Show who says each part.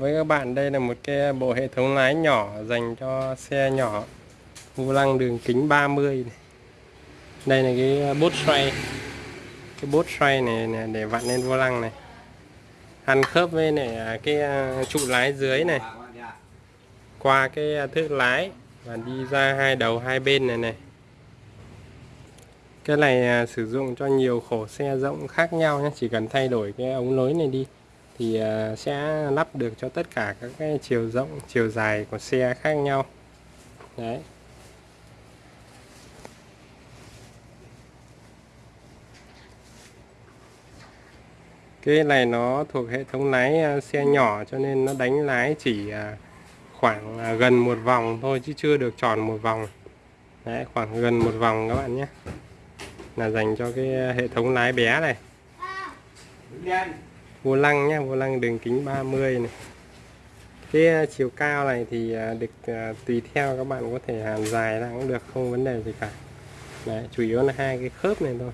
Speaker 1: với các bạn đây là một cái bộ hệ thống lái nhỏ dành cho xe nhỏ. Vô lăng đường kính 30 này. đây là cái bốt xoay. Cái bốt xoay này, này để vặn lên vô lăng này. Ăn khớp với này à, cái à, trụ lái dưới này. Qua cái à, thước lái và đi ra hai đầu hai bên này này. Cái này sử dụng cho nhiều khổ xe rộng khác nhau nhé. Chỉ cần thay đổi cái ống lối này đi thì ờ, sẽ lắp được cho tất cả các cái chiều rộng, chiều dài của xe khác nhau. Đấy. Cái này nó thuộc hệ thống lái ờ, xe nhỏ cho nên nó đánh lái chỉ ờ, khoảng gần một vòng thôi chứ chưa được tròn một vòng. Đấy, khoảng gần một vòng các bạn nhé. Là dành cho cái hệ thống lái bé này vô lăng nhé vô lăng đường kính 30 này. Cái ờ, chiều cao này thì ờ, được ờ, tùy theo các bạn có thể hàn dài ra cũng được, không vấn đề gì cả. Đấy, chủ yếu là hai cái khớp này thôi.